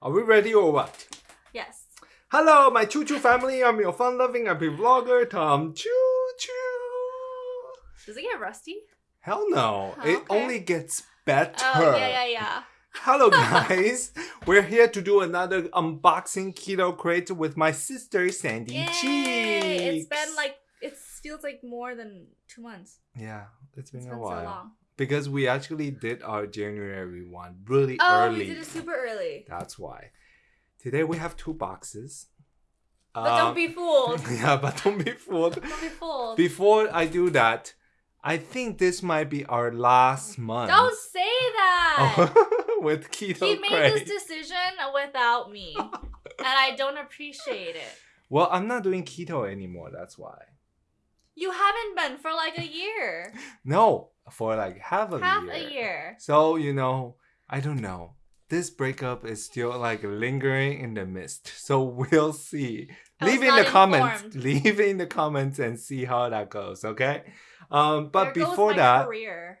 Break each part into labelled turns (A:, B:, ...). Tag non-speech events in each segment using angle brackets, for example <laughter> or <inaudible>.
A: Are we ready or what?
B: Yes.
A: Hello, my Choo Choo family. I'm your fun-loving happy vlogger, Tom Choo Choo.
B: Does it get rusty?
A: Hell no.
B: Oh,
A: It
B: okay.
A: only gets better.
B: Oh yeah, yeah, yeah.
A: Hello, <laughs> guys. We're here to do another unboxing keto crate with my sister Sandy
B: Yay!
A: Cheeks.
B: It's been like it feels like more than two months.
A: yeah, it's been
B: It's
A: a
B: been
A: while
B: so long.
A: Because we actually did our January one really
B: Oh,
A: early.
B: we did it super early.
A: That's why. Today we have two boxes.
B: But don't
A: Um,
B: be fooled. <laughs>
A: yeah, but don't be fooled.
B: don't be fooled.
A: Before I do that, I think this might be our last month.
B: don't say that. <laughs>
A: with keto
B: he made
A: crate.
B: this decision without me, <laughs> and I don't appreciate it.
A: Well, I'm not doing keto anymore. That's why.
B: You haven't been for like a year, <laughs>
A: No, for like half a
B: half
A: year.
B: a year.
A: So you know, I don't know. This breakup is still like lingering in the mist. <laughs> So we'll see.
B: I
A: Leave in the
B: not
A: comments. <laughs> Leave in the comments and see how that goes. Okay. Um, but
B: There
A: before that,
B: career.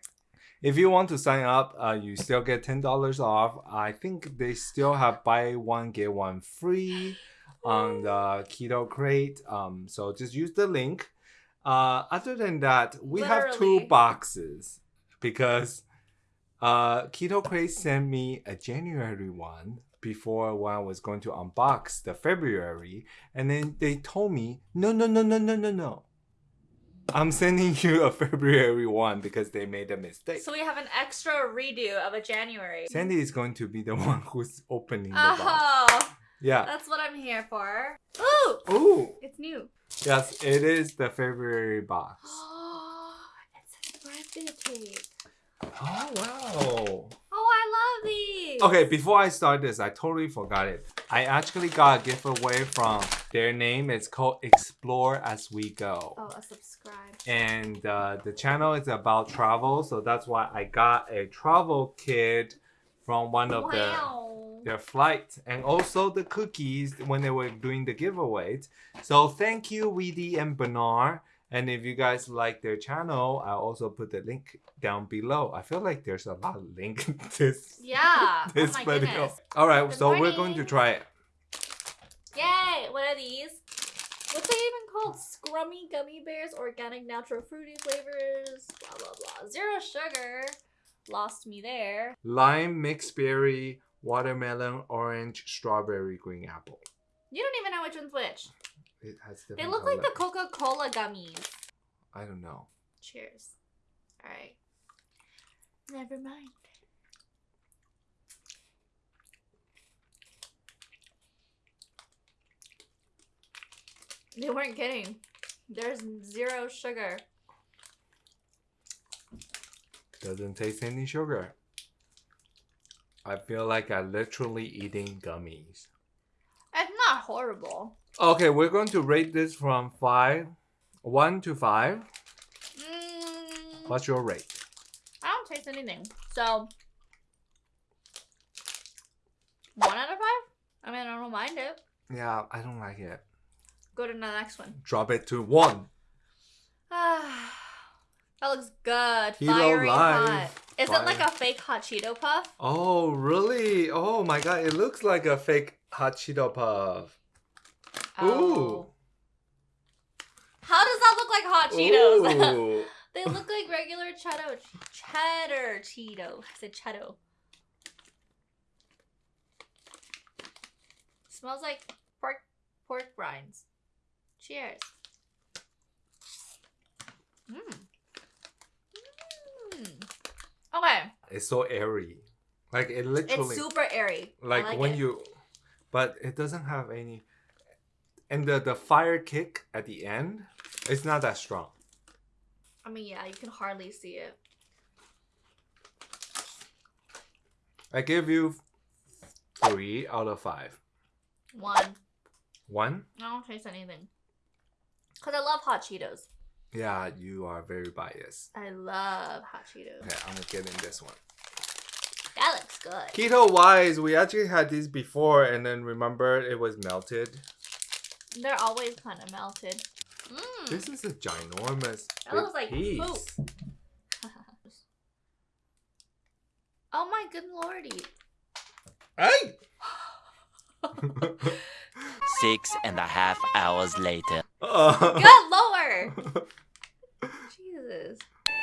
A: If you want to sign up, uh, you still get ten dollars off. I think they still have buy one get one free on the Keto Crate. Um, so just use the link. Uh, other than that, we have two boxes because uh, Keto Crate sent me a January one before when I was going to unbox the February, and then they told me no, no, no, no, no, no, no. I'm sending you a <laughs> February one because they made a mistake.
B: So we have an extra redo of a January.
A: Sandy is going to be the <laughs> one who's opening the box.
B: Oh,
A: Yeah.
B: that's what I'm here for. Ooh,
A: Ooh.
B: it's new.
A: Yes, it is the February box.
B: Oh, <gasps> it's a birthday cake.
A: Oh wow.
B: Oh, I love these.
A: Okay, before I start this, I totally forgot it. I actually got a giveaway from their name. It's called Explore as We Go.
B: Oh, a subscribe.
A: and uh, the channel is about travel so that's why i got a travel kit from one of
B: wow.
A: the their flight and also the cookies when they were doing the giveaways so thank you weedy and bernard and if you guys like their channel I'll also put the link down below i feel like there's a lot of link in <laughs> this
B: Yeah.
A: Oh this
B: oh my
A: video
B: goodness.
A: all right
B: Good
A: so we're going to try it
B: Yay! What are these? What's it even called? Scrummy gummy bears, organic natural fruity flavors, blah blah blah. Zero sugar. Lost me there.
A: lime mixed berry watermelon orange strawberry green apple
B: You don't even know which one's which.
A: it has
B: They look like the. Coca-Cola gummies.
A: i don't know
B: Cheers. Alright. Never mind. They weren't kidding. There's zero sugar.
A: Doesn't taste any sugar. I feel like I'm literally eating gummies.
B: It's not horrible.
A: Okay, we're going to rate this from five, one to five.
B: Mm,
A: What's your rate?
B: I don't taste anything. So, one out of five? I mean, I don't mind it.
A: Yeah, I don't like it.
B: Go to the next one.
A: Drop it to one.
B: Ah, <sighs> that looks good.
A: Kilo
B: Fiery
A: Live.
B: hot. Is it like a fake hot Cheeto puff?
A: Oh, really? Oh my god, it looks like a fake hot Cheeto puff.
B: Oh. How does that look like hot Cheetos? <laughs> They look like regular cheddar cheddar Cheeto. I said cheddar. Smells like pork pork rinds. Cheers. Mmm. Okay.
A: it's so airy. Like it literally
B: It's super airy. I
A: like, when
B: it.
A: you but it doesn't have any and the the fire kick at the end it's not that strong
B: I mean, yeah, you can hardly see it.
A: i give you three out of five
B: One.
A: one
B: I don't taste anything. Cause I love hot Cheetos.
A: Yeah you are very biased
B: I love hot Cheetos.
A: okay i'm gonna get in this one
B: That looks good.
A: keto wise we actually had these before and then remember it was melted
B: They're always kind of melted. Mmm.
A: this is a ginormous
B: That looks like
A: piece.
B: poop. <laughs> oh my good lordy.
A: Hey! <laughs> <laughs>
C: Six and a half hours later.
A: Uh,
B: Good lower. <laughs> Jesus.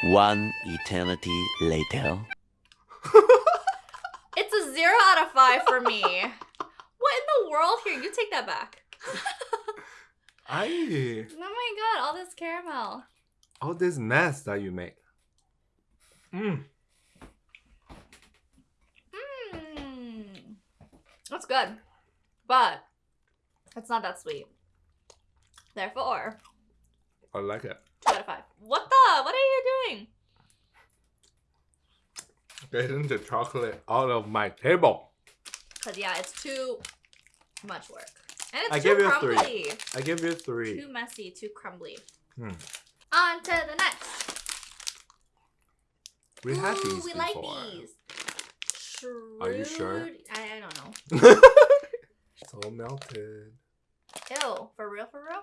C: One eternity later. <laughs>
B: It's a zero out of five for me. what in the world? Here, you take that back. <laughs>
A: I
B: Oh my god, all this caramel.
A: all this mess that you make. Mm.
B: Mmm. That's good. But it's not that sweet. Therefore,
A: I like it.
B: two out of five. What the? What are you doing?
A: Getting the chocolate out of my table.
B: Because, yeah, it's too much work. And it's
A: I
B: too
A: give you a three. I give you three.
B: Too messy, too crumbly.
A: Hmm.
B: On to the next.
A: We had
B: Ooh,
A: these
B: we
A: before.
B: like these.
A: Are you sure?
B: I, I don't know. <laughs>
A: so melted.
B: Ew, for real, for real?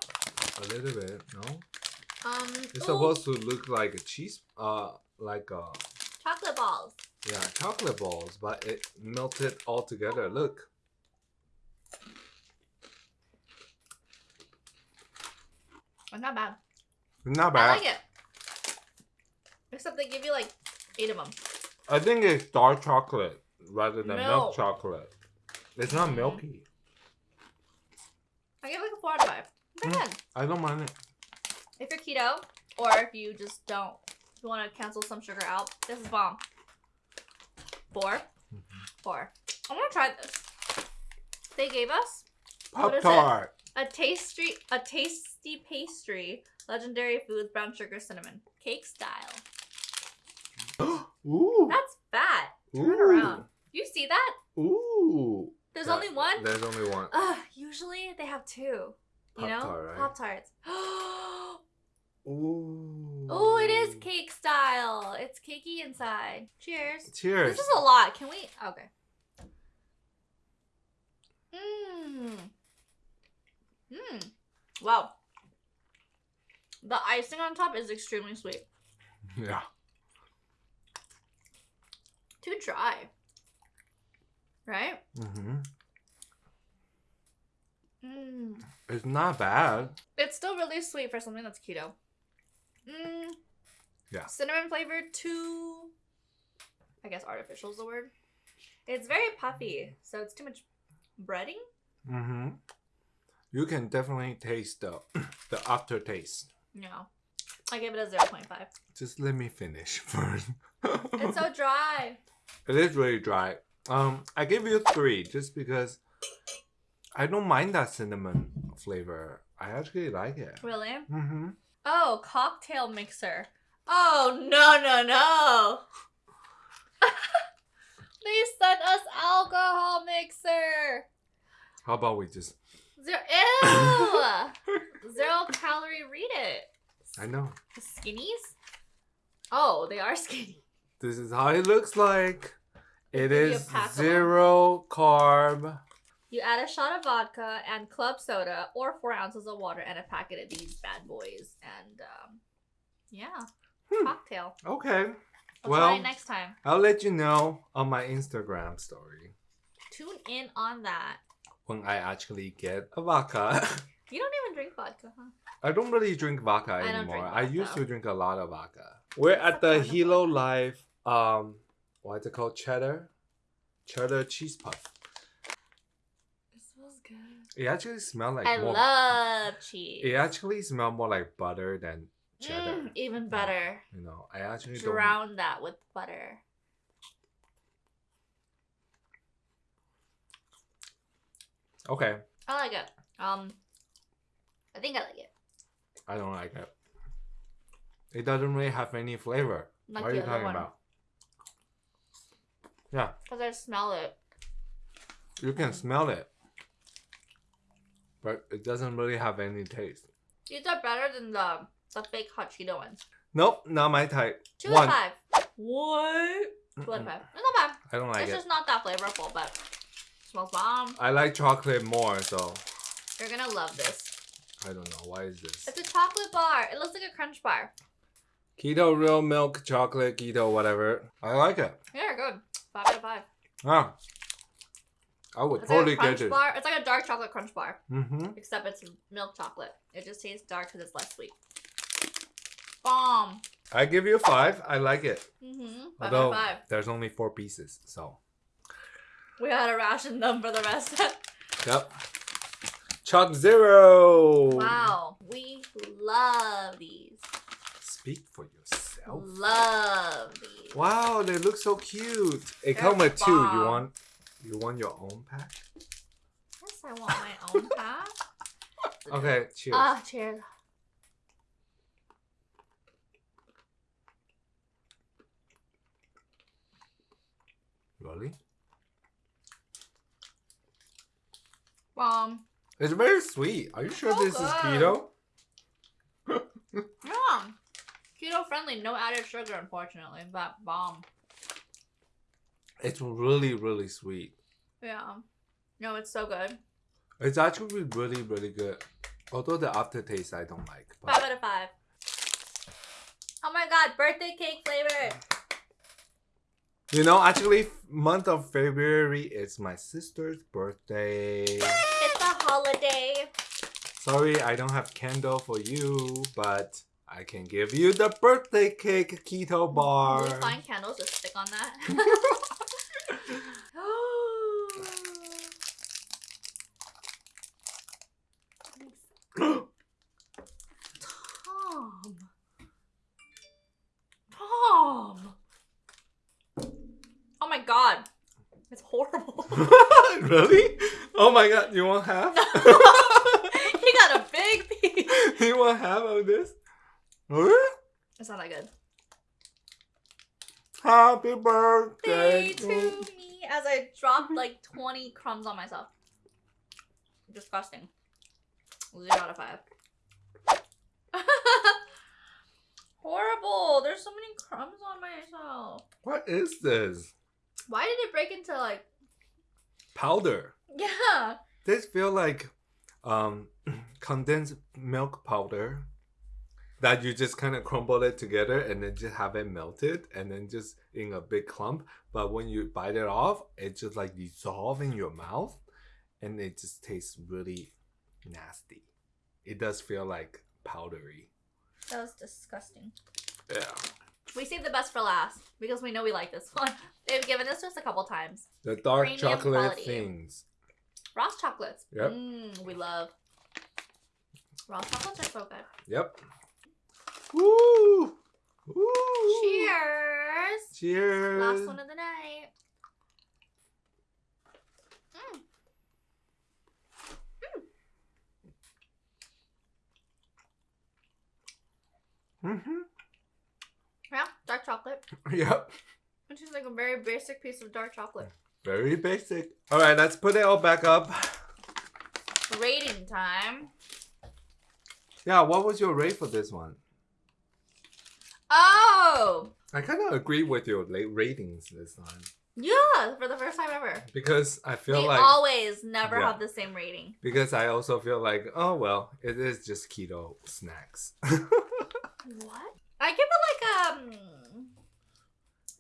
A: A little bit, no?
B: Um,
A: It's
B: ooh,
A: supposed to look like a cheese, uh, like a...
B: chocolate balls.
A: yeah, chocolate balls, but it melted all together. Look.
B: It's not bad.
A: Not bad.
B: I like it. Except they give you like eight of them.
A: I think it's dark chocolate rather than milk
B: Milk.
A: chocolate. It's not milky.
B: I give it like a four out of five. Pretty
A: Mm.
B: good.
A: I don't mind it.
B: If you're keto, or if you just don't, you want to cancel some sugar out, this is bomb. 4
A: Mhm.
B: Four. I want to try this. They gave us
A: Pop tart.
B: a tasty, a tasty pastry, legendary foods, brown sugar, cinnamon, cake style. <gasps>
A: Ooh.
B: That's fat. Turn
A: Ooh.
B: around. You see that?
A: Ooh.
B: There's
A: Yeah,
B: only one.
A: There's only one.
B: Ugh, usually they have two. You know,
A: Pop-Tart, right?
B: Pop Tarts. <gasps>
A: Ooh.
B: oh, it is cake style. It's cakey inside. Cheers.
A: Cheers.
B: This is a lot. Can we? Okay. Mmm. Mmm. Wow. The icing on top is extremely sweet.
A: yeah.
B: Too dry. Right?
A: Mm-hmm. It's not bad.
B: It's still really sweet for something that's keto. Mmm.
A: Yeah.
B: Cinnamon flavored, too. I guess artificial is the word. It's very puffy, so it's too much breading.
A: Mm-hmm. You can definitely taste the <clears throat> the aftertaste.
B: No. I give it a 0.5.
A: Just let me finish <laughs> first.
B: It's so dry.
A: it is really dry. Um, I give you three just because I don't mind that cinnamon flavor. I actually like it.
B: Really?
A: Mm-hmm.
B: Oh, cocktail mixer. Oh, no, no, no. <laughs> they sent us alcohol mixer.
A: How about we just?
B: Zero, ew. <laughs> Zero calorie, read it.
A: I know.
B: The Skinnies? Oh, they are skinny.
A: This is how it looks like. It is
B: pack of them.
A: zero carb.
B: You add a shot of vodka and club soda or four ounces of water and a packet of these bad boys. And, um, yeah,
A: Hmm.
B: cocktail.
A: Okay.
B: We'll
A: well,
B: try it next time.
A: I'll let you know on my Instagram story
B: Tune in on that.
A: when I actually get a vodka. <laughs>
B: You don't even drink vodka, huh?
A: I don't really drink vodka
B: I
A: anymore.
B: drink
A: I used to drink a lot of vodka. We're at
B: the
A: the
B: point of
A: Hilo
B: vodka?
A: Life um what's it called? Cheddar? Cheddar cheese puff.
B: It smells good.
A: It actually smells like
B: I
A: more
B: love cheese.
A: it actually smells more like butter than cheddar.
B: Mm, even better.
A: You know, I actually don't
B: Drown that with butter.
A: Okay.
B: I like it. Um, I think I like it.
A: I don't like it. It doesn't really have any flavor.
B: Like
A: what are you talking
B: one.
A: about? Yeah,
B: Cause I smell it.
A: you can smell it. But it doesn't really have any taste.
B: These are better than the the fake hot Cheeto ones.
A: Nope, not my type.
B: Two
A: One.
B: out of five. What? Two out of five. It's not bad.
A: I don't like
B: it's
A: it.
B: just not that flavorful, but smells bomb.
A: I like chocolate more, so
B: You're gonna love this.
A: I don't know. Why is this?
B: It's a chocolate bar. It looks like a crunch bar.
A: Keto real milk chocolate, keto whatever. I like it.
B: Yeah, good. Five out of five.
A: Ah. I would
B: It's
A: totally
B: like
A: get it.
B: bar. It's like a dark chocolate crunch bar,
A: Mm-hmm.
B: except it's milk chocolate. It just tastes dark because it's less sweet. Bomb.
A: I give you a five. I like it.
B: Mm-hmm. Five
A: Although
B: five.
A: there's only four pieces, so
B: We had to ration them for the rest. <laughs>
A: yep. ChocZero.
B: wow. We love these.
A: Speak for yourself.
B: Love these.
A: Wow, they look so cute. It
B: They're
A: come with two. You want you want your own pack?
B: Yes, I want my own <laughs> pack.
A: Okay, cheers.
B: Ah, cheers.
A: really?
B: Bomb.
A: It's very sweet. Are you sure
B: So
A: this is keto?
B: Yeah. Keto friendly, no added sugar, unfortunately. But bomb.
A: It's really, really sweet.
B: Yeah. No, it's so good.
A: It's actually really, really good. Although the aftertaste I don't like.
B: Five out of five. Oh my god, birthday cake flavor.
A: you know, actually, month of February is my sister's birthday.
B: It's a holiday.
A: Sorry, I don't have candle for you, but I can give you the birthday cake keto bar.
B: Will we find candles to stick on that? <laughs> Tom. Tom. Oh my god. It's horrible. <laughs> <laughs>
A: really? Oh my god, you want half?
B: he got a big piece.
A: you want half of this?
B: It's not that good.
A: Happy birthday
B: Day to me as I dropped like 20 crumbs on myself. Disgusting. Zero out of five. <laughs> Horrible. There's so many crumbs on myself.
A: What is this?
B: Why did it break into like
A: Powder.
B: yeah?
A: This feel like um <clears throat> condensed milk powder that you just kind of crumble it together and then just have it melted and then just in a big clump. But when you bite it off, it just like dissolve in your mouth and it just tastes really nasty. It does feel like powdery.
B: That was disgusting.
A: Yeah.
B: We saved the best for last because we know we like this one. <laughs> They've given this to us a couple times.
A: The dark
B: Premium
A: chocolate
B: quality.
A: things.
B: Ross chocolates.
A: Yep.
B: Mm, we love. Ross chocolates are so good.
A: Yep. Woo! Woo!
B: Cheers.
A: Cheers!
B: Last one of the night. Mm.
A: Mm-hmm.
B: Yeah, dark chocolate. <laughs>
A: Yep.
B: Which is like a very basic piece of dark chocolate.
A: Very basic. All right, let's put it all back up.
B: Rating time.
A: Yeah, what was your rate for this one? I kind of agree with your late ratings this time
B: Yeah, for the first time ever.
A: because I feel
B: They
A: like
B: always never
A: Yeah.
B: have the same rating.
A: because I also feel like oh well, it is just keto snacks. <laughs>
B: What? I give it like um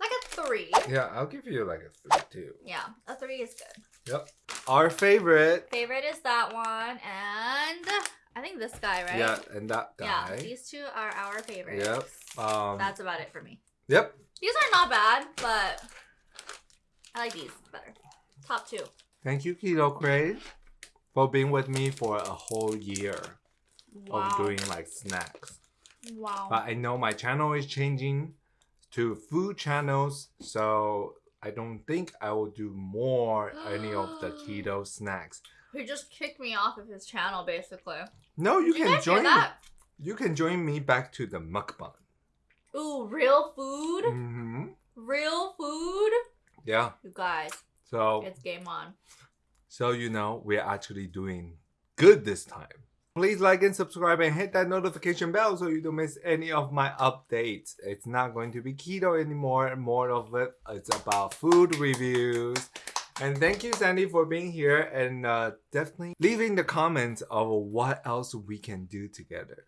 B: like a three.
A: yeah, I'll give you like a three too.
B: Yeah, a three is good.
A: Yep. Our favorite.
B: Favorite is that one, and I think this guy, right?
A: Yeah, and that guy.
B: Yeah, these two are our favorites.
A: Yep. Um.
B: That's about it for me.
A: Yep.
B: These are not bad, but I like these better. Top two.
A: Thank you, Keto Crate, for being with me for a whole year
B: Wow.
A: of doing like snacks.
B: wow.
A: But I know my channel is changing to food channels, so I don't think I will do more any of the <gasps> keto snacks.
B: He just kicked me off of his channel, basically.
A: No, you
B: Did
A: can
B: hear
A: join.
B: that?
A: You can join me back to the mukbang.
B: Ooh, real food?
A: hmm
B: Real food?
A: Yeah.
B: You guys,
A: So
B: it's game on.
A: so you know we're actually doing good this time. Please like and subscribe and hit that notification bell so you don't miss any of my updates. It's not going to be keto anymore. More of it, it's about food reviews. And thank you, Sandy, for being here and uh, definitely leaving the comments of what else we can do together.